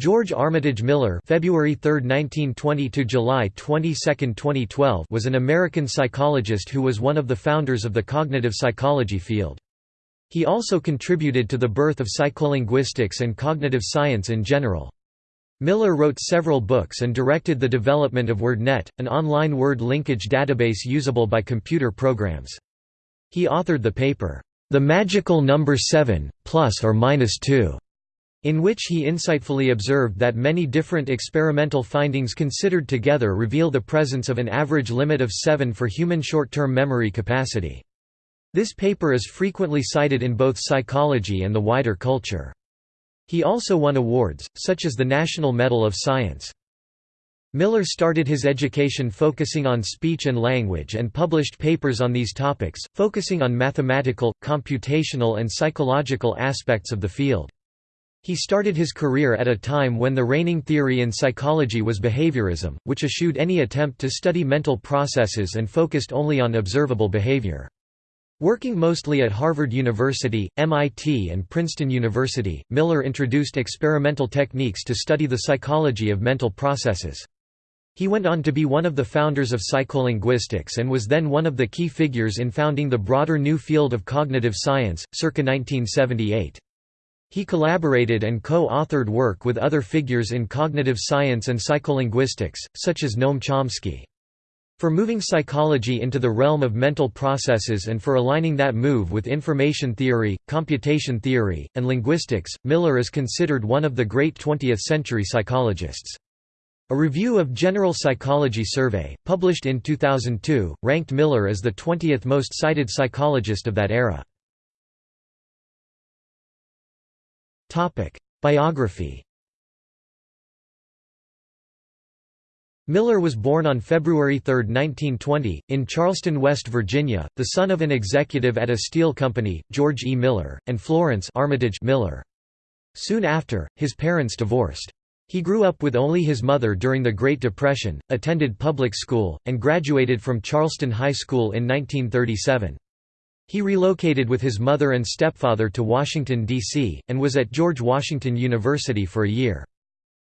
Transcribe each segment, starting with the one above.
George Armitage Miller February 3, 1920 to July 22, 2012 was an American psychologist who was one of the founders of the cognitive psychology field. He also contributed to the birth of psycholinguistics and cognitive science in general. Miller wrote several books and directed the development of WordNet, an online word linkage database usable by computer programs. He authored the paper, The Magical Number 7, Plus or Minus 2 in which he insightfully observed that many different experimental findings considered together reveal the presence of an average limit of 7 for human short-term memory capacity. This paper is frequently cited in both psychology and the wider culture. He also won awards, such as the National Medal of Science. Miller started his education focusing on speech and language and published papers on these topics, focusing on mathematical, computational and psychological aspects of the field. He started his career at a time when the reigning theory in psychology was behaviorism, which eschewed any attempt to study mental processes and focused only on observable behavior. Working mostly at Harvard University, MIT and Princeton University, Miller introduced experimental techniques to study the psychology of mental processes. He went on to be one of the founders of psycholinguistics and was then one of the key figures in founding the broader new field of cognitive science, circa 1978. He collaborated and co-authored work with other figures in cognitive science and psycholinguistics, such as Noam Chomsky. For moving psychology into the realm of mental processes and for aligning that move with information theory, computation theory, and linguistics, Miller is considered one of the great 20th-century psychologists. A review of General Psychology Survey, published in 2002, ranked Miller as the 20th most cited psychologist of that era. Biography Miller was born on February 3, 1920, in Charleston, West Virginia, the son of an executive at a steel company, George E. Miller, and Florence Armitage Miller. Soon after, his parents divorced. He grew up with only his mother during the Great Depression, attended public school, and graduated from Charleston High School in 1937. He relocated with his mother and stepfather to Washington, D.C., and was at George Washington University for a year.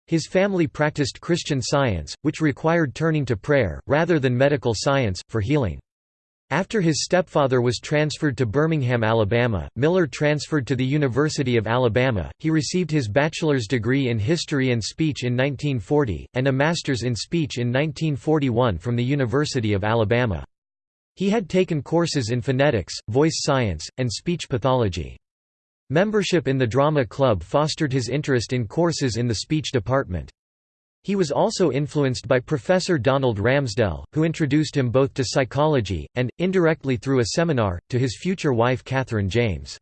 His family practiced Christian Science, which required turning to prayer, rather than medical science, for healing. After his stepfather was transferred to Birmingham, Alabama, Miller transferred to the University of Alabama. He received his bachelor's degree in history and speech in 1940, and a master's in speech in 1941 from the University of Alabama. He had taken courses in phonetics, voice science, and speech pathology. Membership in the drama club fostered his interest in courses in the speech department. He was also influenced by Professor Donald Ramsdell, who introduced him both to psychology, and, indirectly through a seminar, to his future wife Catherine James.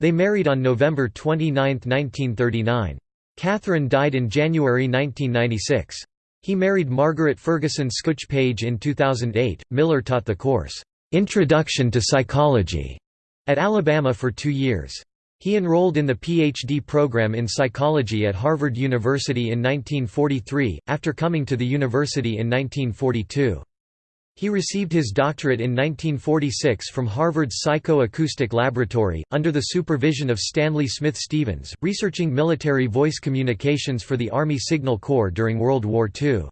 They married on November 29, 1939. Catherine died in January 1996. He married Margaret Ferguson Skutch Page in 2008. Miller taught the course, Introduction to Psychology, at Alabama for two years. He enrolled in the PhD program in psychology at Harvard University in 1943, after coming to the university in 1942. He received his doctorate in 1946 from Harvard's Psycho-Acoustic Laboratory, under the supervision of Stanley Smith Stevens, researching military voice communications for the Army Signal Corps during World War II.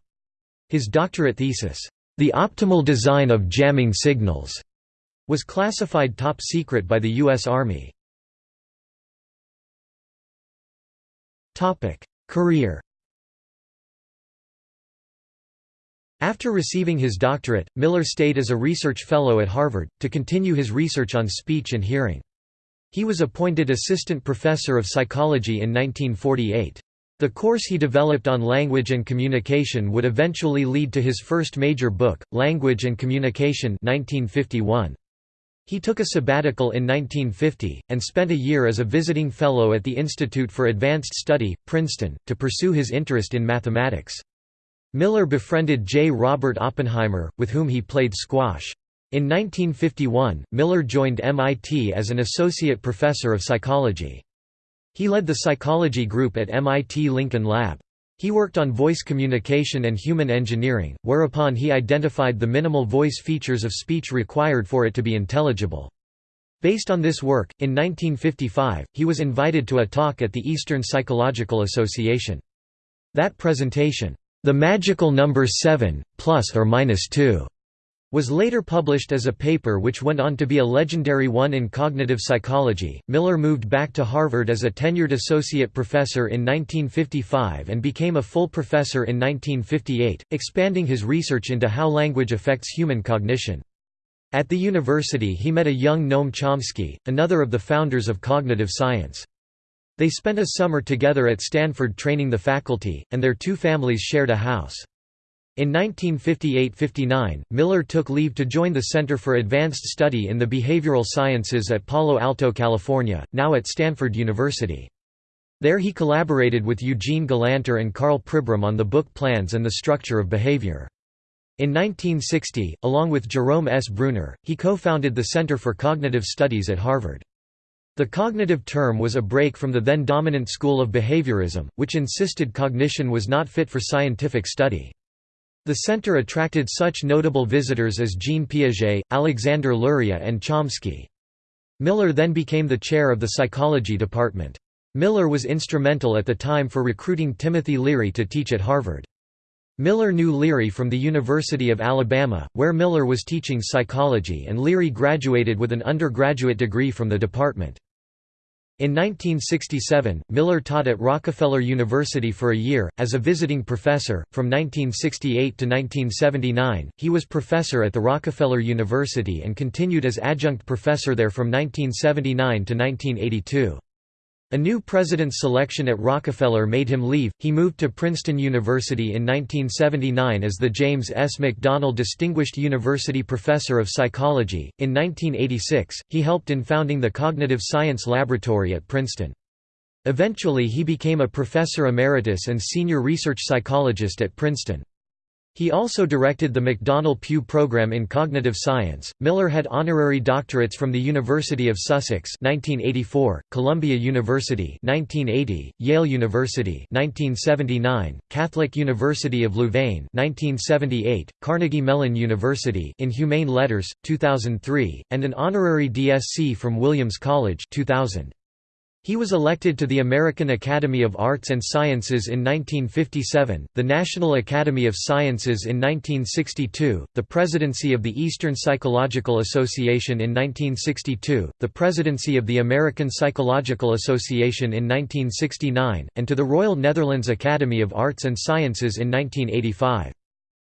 His doctorate thesis, "'The Optimal Design of Jamming Signals' was classified top secret by the U.S. Army. Career After receiving his doctorate, Miller stayed as a research fellow at Harvard, to continue his research on speech and hearing. He was appointed assistant professor of psychology in 1948. The course he developed on language and communication would eventually lead to his first major book, Language and Communication 1951. He took a sabbatical in 1950, and spent a year as a visiting fellow at the Institute for Advanced Study, Princeton, to pursue his interest in mathematics. Miller befriended J. Robert Oppenheimer, with whom he played squash. In 1951, Miller joined MIT as an associate professor of psychology. He led the psychology group at MIT Lincoln Lab. He worked on voice communication and human engineering, whereupon he identified the minimal voice features of speech required for it to be intelligible. Based on this work, in 1955, he was invited to a talk at the Eastern Psychological Association. That presentation, "'The Magical Number 7, plus or 2' was later published as a paper which went on to be a legendary one in cognitive psychology. Miller moved back to Harvard as a tenured associate professor in 1955 and became a full professor in 1958, expanding his research into how language affects human cognition. At the university he met a young Noam Chomsky, another of the founders of cognitive science. They spent a summer together at Stanford training the faculty, and their two families shared a house. In 1958–59, Miller took leave to join the Center for Advanced Study in the Behavioral Sciences at Palo Alto, California, now at Stanford University. There he collaborated with Eugene Galanter and Karl Pribram on the book Plans and the Structure of Behavior. In 1960, along with Jerome S. Bruner, he co-founded the Center for Cognitive Studies at Harvard. The cognitive term was a break from the then dominant school of behaviorism, which insisted cognition was not fit for scientific study. The center attracted such notable visitors as Jean Piaget, Alexander Luria and Chomsky. Miller then became the chair of the psychology department. Miller was instrumental at the time for recruiting Timothy Leary to teach at Harvard. Miller knew Leary from the University of Alabama, where Miller was teaching psychology and Leary graduated with an undergraduate degree from the department. In 1967, Miller taught at Rockefeller University for a year, as a visiting professor. From 1968 to 1979, he was professor at the Rockefeller University and continued as adjunct professor there from 1979 to 1982. A new president's selection at Rockefeller made him leave. He moved to Princeton University in 1979 as the James S. McDonnell Distinguished University Professor of Psychology. In 1986, he helped in founding the Cognitive Science Laboratory at Princeton. Eventually, he became a professor emeritus and senior research psychologist at Princeton. He also directed the McDonnell Pew Program in Cognitive Science. Miller had honorary doctorates from the University of Sussex (1984), Columbia University (1980), Yale University (1979), Catholic University of Louvain (1978), Carnegie Mellon University in Humane Letters 2003, and an honorary DSc from Williams College 2000. He was elected to the American Academy of Arts and Sciences in 1957, the National Academy of Sciences in 1962, the presidency of the Eastern Psychological Association in 1962, the presidency of the American Psychological Association in 1969, and to the Royal Netherlands Academy of Arts and Sciences in 1985.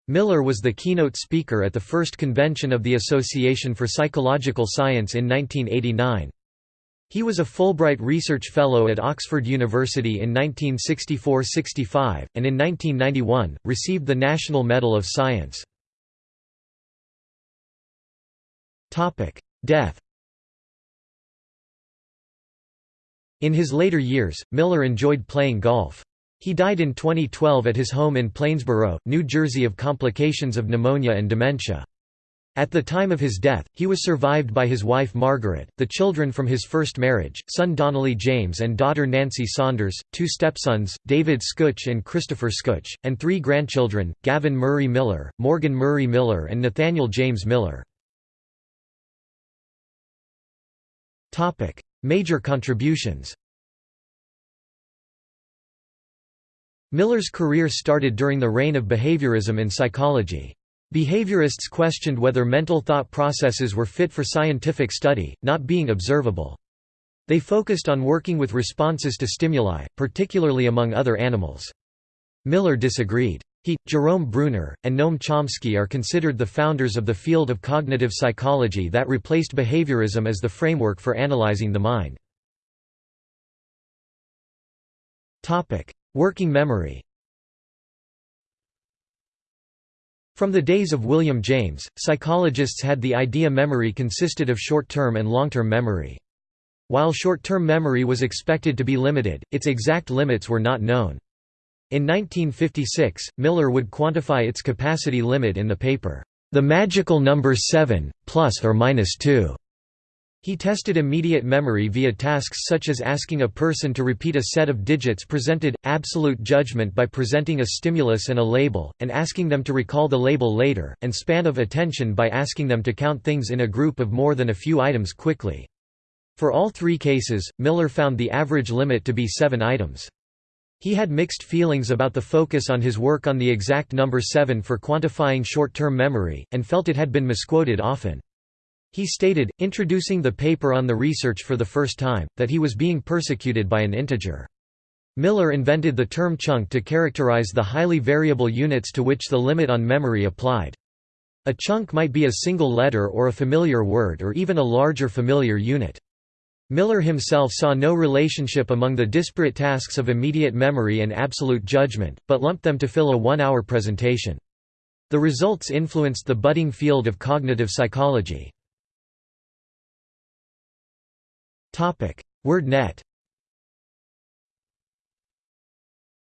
Miller was the keynote speaker at the first convention of the Association for Psychological Science in 1989. He was a Fulbright Research Fellow at Oxford University in 1964–65, and in 1991, received the National Medal of Science. Death In his later years, Miller enjoyed playing golf. He died in 2012 at his home in Plainsboro, New Jersey of complications of pneumonia and dementia. At the time of his death, he was survived by his wife Margaret, the children from his first marriage, son Donnelly James and daughter Nancy Saunders, two stepsons, David Skutch and Christopher Skutch, and three grandchildren, Gavin Murray Miller, Morgan Murray Miller and Nathaniel James Miller. Major contributions Miller's career started during the reign of behaviorism in psychology. Behaviorists questioned whether mental thought processes were fit for scientific study, not being observable. They focused on working with responses to stimuli, particularly among other animals. Miller disagreed. He, Jerome Bruner, and Noam Chomsky are considered the founders of the field of cognitive psychology that replaced behaviorism as the framework for analyzing the mind. Working memory From the days of William James, psychologists had the idea memory consisted of short-term and long-term memory. While short-term memory was expected to be limited, its exact limits were not known. In 1956, Miller would quantify its capacity limit in the paper, "'The Magical Number 7, plus or minus 2'. He tested immediate memory via tasks such as asking a person to repeat a set of digits presented, absolute judgment by presenting a stimulus and a label, and asking them to recall the label later, and span of attention by asking them to count things in a group of more than a few items quickly. For all three cases, Miller found the average limit to be seven items. He had mixed feelings about the focus on his work on the exact number 7 for quantifying short-term memory, and felt it had been misquoted often. He stated, introducing the paper on the research for the first time, that he was being persecuted by an integer. Miller invented the term chunk to characterize the highly variable units to which the limit on memory applied. A chunk might be a single letter or a familiar word or even a larger familiar unit. Miller himself saw no relationship among the disparate tasks of immediate memory and absolute judgment, but lumped them to fill a one-hour presentation. The results influenced the budding field of cognitive psychology. WordNet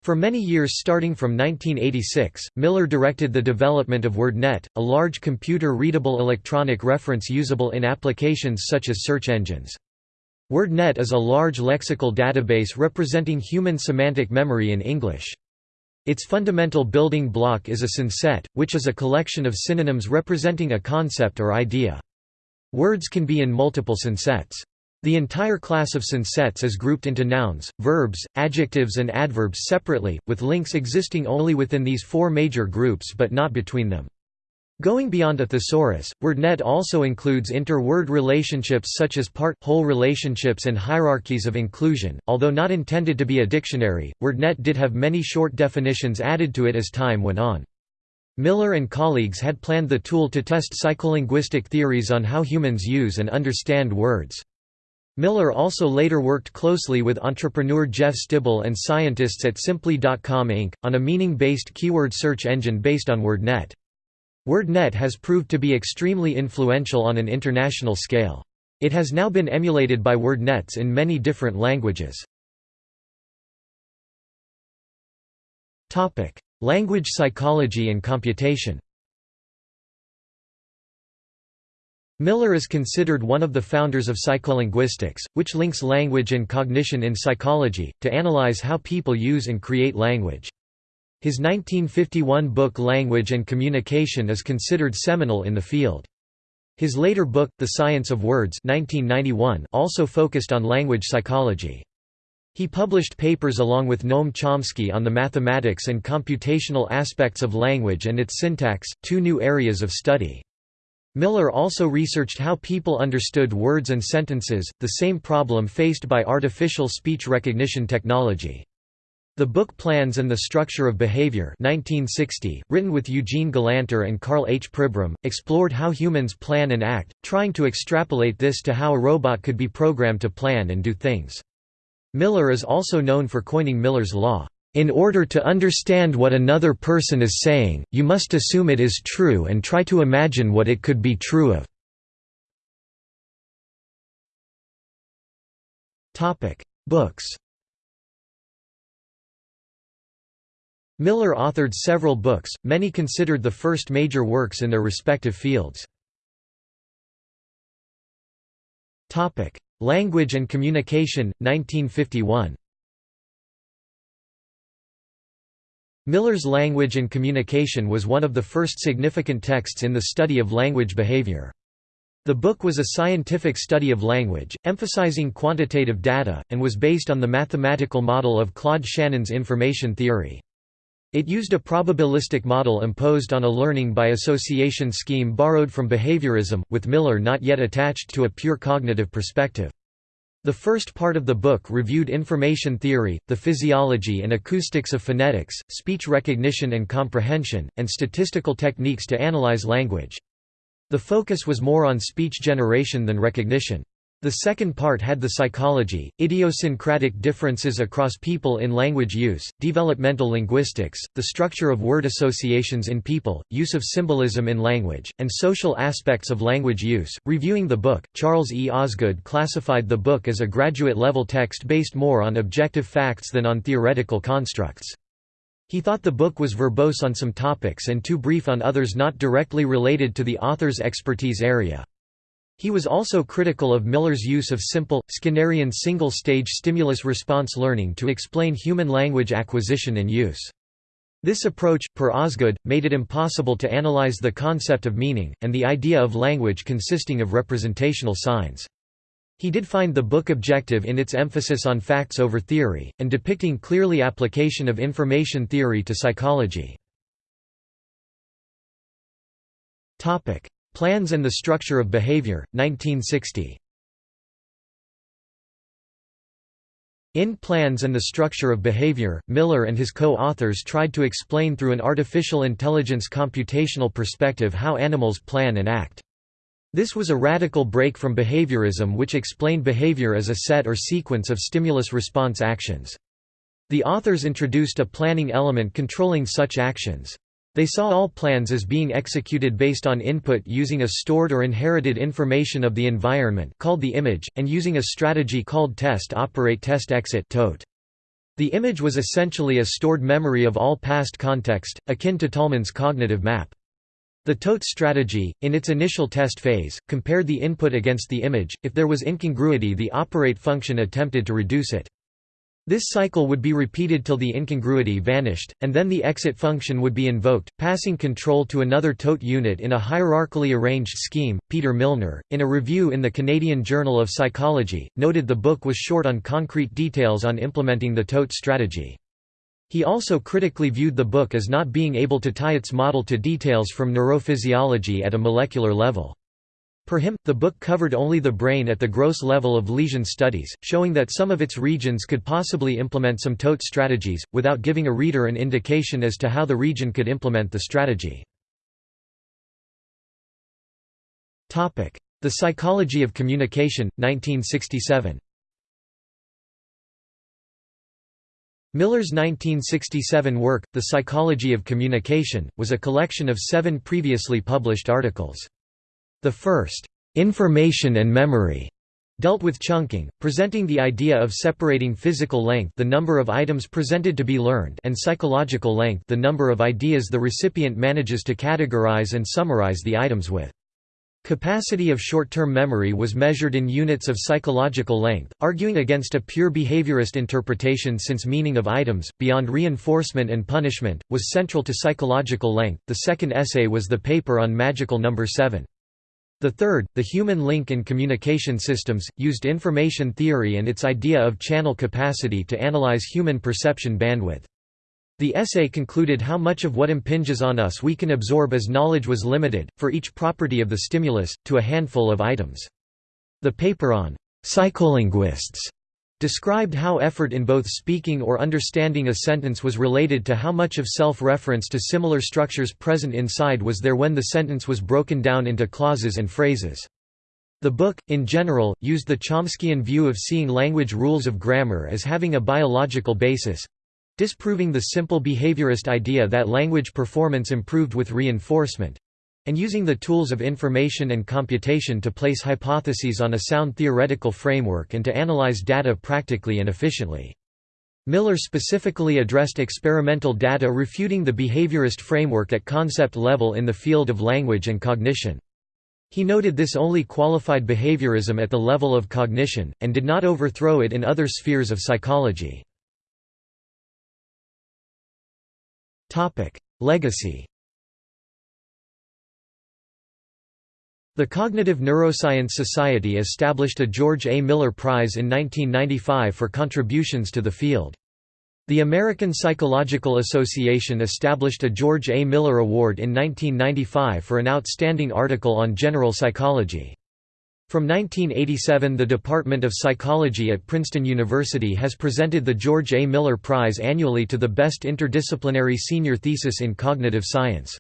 For many years starting from 1986, Miller directed the development of WordNet, a large computer-readable electronic reference usable in applications such as search engines. WordNet is a large lexical database representing human semantic memory in English. Its fundamental building block is a synset, which is a collection of synonyms representing a concept or idea. Words can be in multiple synsets. The entire class of synsets is grouped into nouns, verbs, adjectives and adverbs separately, with links existing only within these four major groups but not between them. Going beyond a thesaurus, WordNet also includes inter-word relationships such as part-whole relationships and hierarchies of inclusion. Although not intended to be a dictionary, WordNet did have many short definitions added to it as time went on. Miller and colleagues had planned the tool to test psycholinguistic theories on how humans use and understand words. Miller also later worked closely with entrepreneur Jeff Stibel and scientists at Simpli.com Inc., on a meaning-based keyword search engine based on WordNet. WordNet has proved to be extremely influential on an international scale. It has now been emulated by WordNets in many different languages. Language psychology and computation Miller is considered one of the founders of psycholinguistics, which links language and cognition in psychology, to analyze how people use and create language. His 1951 book Language and Communication is considered seminal in the field. His later book, The Science of Words 1991, also focused on language psychology. He published papers along with Noam Chomsky on the mathematics and computational aspects of language and its syntax, two new areas of study. Miller also researched how people understood words and sentences, the same problem faced by artificial speech recognition technology. The book Plans and the Structure of Behavior 1960, written with Eugene Galanter and Karl H. Pribram, explored how humans plan and act, trying to extrapolate this to how a robot could be programmed to plan and do things. Miller is also known for coining Miller's Law. In order to understand what another person is saying, you must assume it is true and try to imagine what it could be true of. Books Miller authored several books, many considered the first major works in their respective fields. Language and Communication, 1951 Miller's Language and Communication was one of the first significant texts in the study of language behavior. The book was a scientific study of language, emphasizing quantitative data, and was based on the mathematical model of Claude Shannon's information theory. It used a probabilistic model imposed on a learning by association scheme borrowed from behaviorism, with Miller not yet attached to a pure cognitive perspective. The first part of the book reviewed information theory, the physiology and acoustics of phonetics, speech recognition and comprehension, and statistical techniques to analyze language. The focus was more on speech generation than recognition. The second part had the psychology, idiosyncratic differences across people in language use, developmental linguistics, the structure of word associations in people, use of symbolism in language, and social aspects of language use. Reviewing the book, Charles E. Osgood classified the book as a graduate level text based more on objective facts than on theoretical constructs. He thought the book was verbose on some topics and too brief on others not directly related to the author's expertise area. He was also critical of Miller's use of simple, Skinnerian single-stage stimulus-response learning to explain human language acquisition and use. This approach, per Osgood, made it impossible to analyze the concept of meaning, and the idea of language consisting of representational signs. He did find the book objective in its emphasis on facts over theory, and depicting clearly application of information theory to psychology. Plans and the Structure of Behavior, 1960 In Plans and the Structure of Behavior, Miller and his co-authors tried to explain through an artificial intelligence computational perspective how animals plan and act. This was a radical break from behaviorism which explained behavior as a set or sequence of stimulus-response actions. The authors introduced a planning element controlling such actions. They saw all plans as being executed based on input using a stored or inherited information of the environment called the image, and using a strategy called test operate test exit. The image was essentially a stored memory of all past context, akin to Tolman's cognitive map. The TOTE strategy, in its initial test phase, compared the input against the image, if there was incongruity the operate function attempted to reduce it. This cycle would be repeated till the incongruity vanished, and then the exit function would be invoked, passing control to another TOTE unit in a hierarchically arranged scheme. Peter Milner, in a review in the Canadian Journal of Psychology, noted the book was short on concrete details on implementing the TOTE strategy. He also critically viewed the book as not being able to tie its model to details from neurophysiology at a molecular level. Per him, the book covered only the brain at the gross level of lesion studies, showing that some of its regions could possibly implement some TOTE strategies, without giving a reader an indication as to how the region could implement the strategy. The Psychology of Communication, 1967 Miller's 1967 work, The Psychology of Communication, was a collection of seven previously published articles. The first, "'Information and Memory' dealt with chunking, presenting the idea of separating physical length the number of items presented to be learned and psychological length the number of ideas the recipient manages to categorize and summarize the items with. Capacity of short-term memory was measured in units of psychological length, arguing against a pure behaviorist interpretation since meaning of items, beyond reinforcement and punishment, was central to psychological length. The second essay was the paper on magical number 7. The third, The Human Link in Communication Systems, used information theory and its idea of channel capacity to analyze human perception bandwidth. The essay concluded how much of what impinges on us we can absorb as knowledge was limited, for each property of the stimulus, to a handful of items. The paper on psycholinguists described how effort in both speaking or understanding a sentence was related to how much of self-reference to similar structures present inside was there when the sentence was broken down into clauses and phrases. The book, in general, used the Chomskyan view of seeing language rules of grammar as having a biological basis, disproving the simple behaviorist idea that language performance improved with reinforcement and using the tools of information and computation to place hypotheses on a sound theoretical framework and to analyze data practically and efficiently. Miller specifically addressed experimental data refuting the behaviorist framework at concept level in the field of language and cognition. He noted this only qualified behaviorism at the level of cognition, and did not overthrow it in other spheres of psychology. Legacy The Cognitive Neuroscience Society established a George A. Miller Prize in 1995 for contributions to the field. The American Psychological Association established a George A. Miller Award in 1995 for an outstanding article on general psychology. From 1987 the Department of Psychology at Princeton University has presented the George A. Miller Prize annually to the best interdisciplinary senior thesis in cognitive science.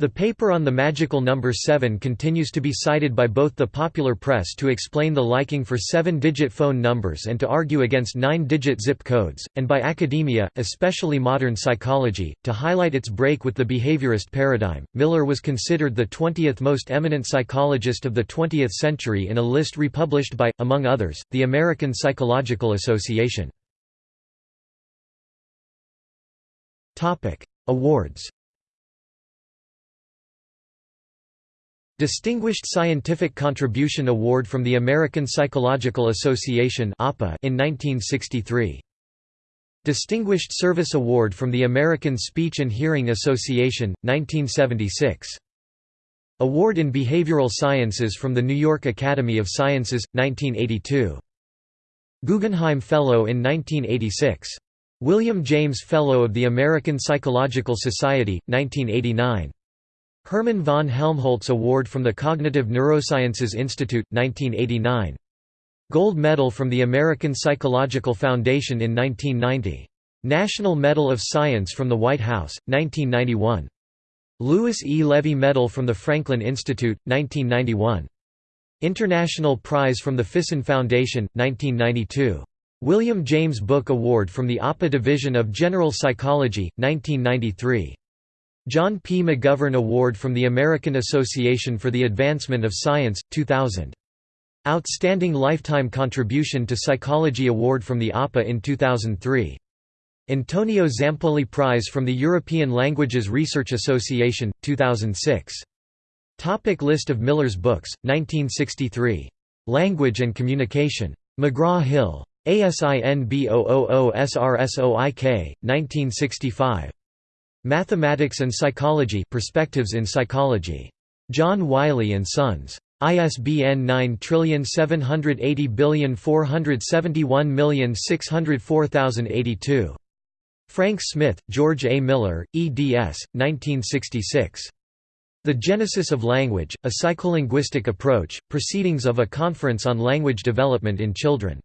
The paper on the magical number 7 continues to be cited by both the popular press to explain the liking for seven-digit phone numbers and to argue against nine-digit zip codes, and by academia, especially modern psychology, to highlight its break with the behaviorist paradigm. Miller was considered the 20th most eminent psychologist of the 20th century in a list republished by, among others, the American Psychological Association. Awards Distinguished Scientific Contribution Award from the American Psychological Association in 1963. Distinguished Service Award from the American Speech and Hearing Association, 1976. Award in Behavioral Sciences from the New York Academy of Sciences, 1982. Guggenheim Fellow in 1986. William James Fellow of the American Psychological Society, 1989. Hermann von Helmholtz Award from the Cognitive Neurosciences Institute, 1989. Gold Medal from the American Psychological Foundation in 1990. National Medal of Science from the White House, 1991. Louis E. Levy Medal from the Franklin Institute, 1991. International Prize from the Fyssen Foundation, 1992. William James Book Award from the APA Division of General Psychology, 1993. John P. McGovern Award from the American Association for the Advancement of Science, 2000. Outstanding Lifetime Contribution to Psychology Award from the APA in 2003. Antonio Zampolli Prize from the European Languages Research Association, 2006. Topic list of Miller's books, 1963. Language and Communication. McGraw-Hill. ASIN B000SRSOIK, 1965. Mathematics and Psychology Perspectives in Psychology. John Wiley & Sons. ISBN 9780471604082. Frank Smith, George A. Miller, eds. 1966. The Genesis of Language, A Psycholinguistic Approach, Proceedings of a Conference on Language Development in Children.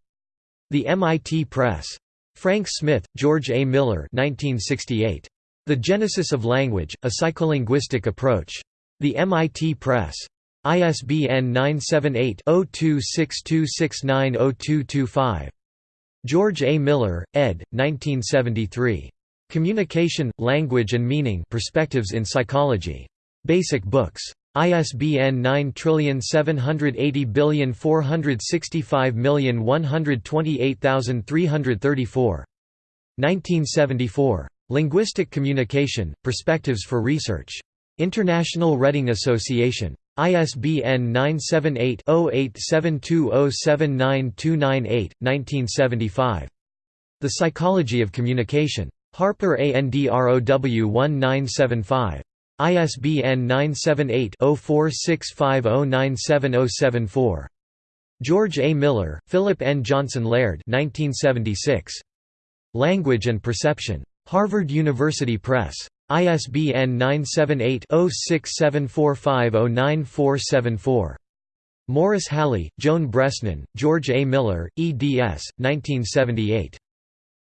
The MIT Press. Frank Smith, George A. Miller 1968. The Genesis of Language, A Psycholinguistic Approach. The MIT Press. ISBN 978-0262690225. George A. Miller, ed. 1973. Communication, Language and Meaning Perspectives in Psychology. Basic Books. ISBN 9780465128334. 1974. Linguistic Communication, Perspectives for Research. International Reading Association. ISBN 978-0872079298, 1975. The Psychology of Communication. Harper & Row 1975. ISBN 978-0465097074. George A. Miller, Philip N. Johnson Laird 1976. Language and Perception. Harvard University Press. ISBN 978-0674509474. Morris Halle, Joan Bresnan, George A. Miller, eds. 1978.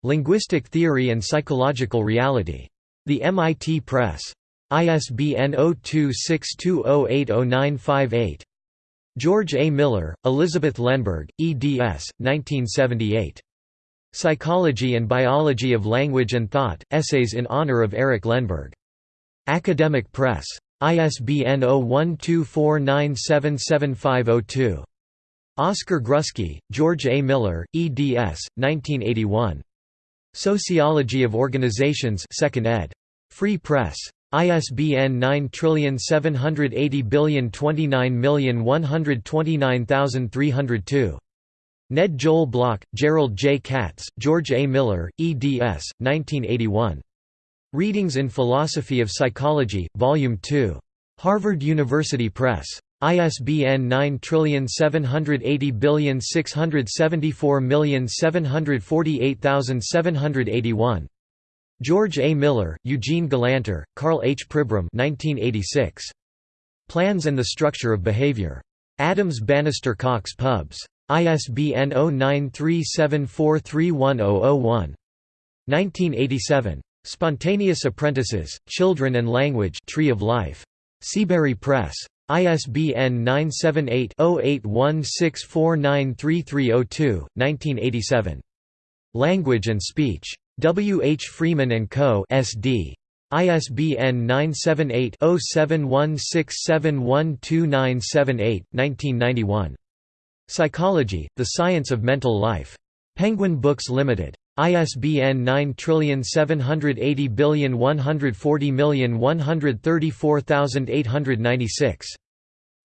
Linguistic Theory and Psychological Reality. The MIT Press. ISBN 0262080958. George A. Miller, Elizabeth Lenneberg, eds. 1978. Psychology and Biology of Language and Thought, Essays in Honor of Eric Lenneberg. Academic Press. ISBN 0124977502. Oscar Grusky, George A. Miller, eds. 1981. Sociology of Organizations 2nd ed. Free Press. ISBN 9780029129302. Ned Joel Block, Gerald J. Katz, George A. Miller, eds. 1981. Readings in Philosophy of Psychology, Volume 2. Harvard University Press. ISBN 9780674748781. George A. Miller, Eugene Galanter, Karl H. Pribram 1986. Plans and the Structure of Behavior. Adams Bannister Cox Pubs. ISBN 0937431001. 1987. Spontaneous Apprentices, Children and Language Tree of Life. Seabury Press. ISBN 978-0816493302, 1987. Language and Speech. W. H. Freeman & Co. SD. ISBN 978 0716712978, 1991. Psychology, The Science of Mental Life. Penguin Books Limited. ISBN 9780140134896.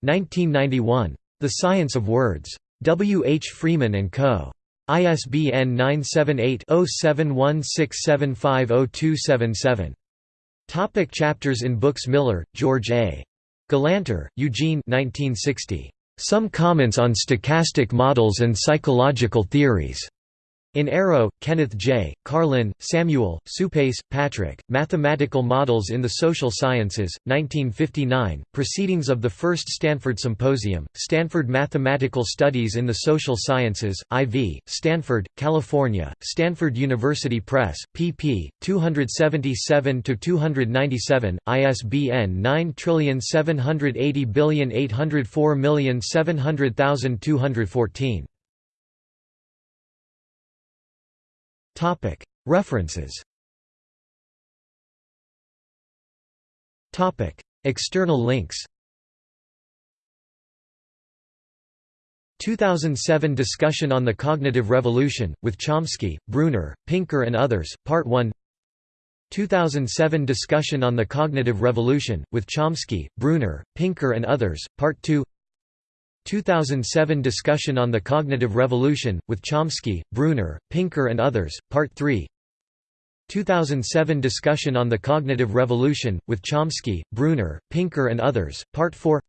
1991. The Science of Words. W. H. Freeman & Co. ISBN 978-0716750277. Topic chapters in books Miller, George A. Galanter, Eugene 1960. Some Comments on Stochastic Models and Psychological Theories. In Arrow, Kenneth J., Karlin, Samuel, Suppes, Patrick, Mathematical Models in the Social Sciences, 1959, Proceedings of the First Stanford Symposium, Stanford Mathematical Studies in the Social Sciences, IV, Stanford, California, Stanford University Press, pp. 277–297, ISBN 9780804700214. References. External links. 2007 Discussion on the Cognitive Revolution, with Chomsky, Bruner, Pinker and others, Part 1 2007 Discussion on the Cognitive Revolution, with Chomsky, Bruner, Pinker and others, Part 2 2007 Discussion on the Cognitive Revolution, with Chomsky, Bruner, Pinker and others, Part 3 2007 Discussion on the Cognitive Revolution, with Chomsky, Bruner, Pinker and others, Part 4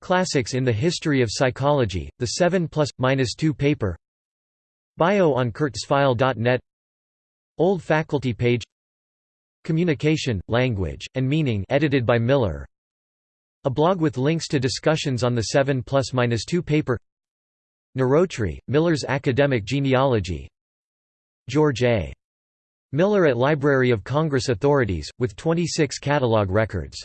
Classics in the History of Psychology, the 7 plus, 2 paper. Bio on kurzweil.net Old faculty page. Communication, Language, and Meaning edited by Miller a blog with links to discussions on the 7 plus 2 paper. Neurotree, Miller's Academic Genealogy. George A. Miller at Library of Congress Authorities, with 26 catalog records